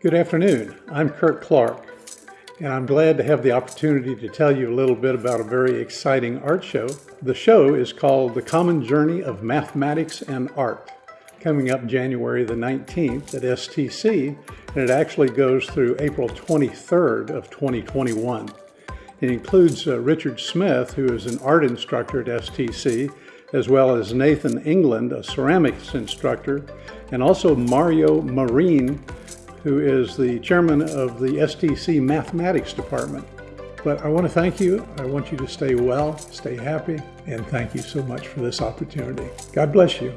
Good afternoon. I'm Kurt Clark, and I'm glad to have the opportunity to tell you a little bit about a very exciting art show. The show is called The Common Journey of Mathematics and Art, coming up January the 19th at STC, and it actually goes through April 23rd of 2021. It includes uh, Richard Smith, who is an art instructor at STC, as well as Nathan England, a ceramics instructor, and also Mario Marine, who is the chairman of the STC Mathematics Department. But I want to thank you. I want you to stay well, stay happy, and thank you so much for this opportunity. God bless you.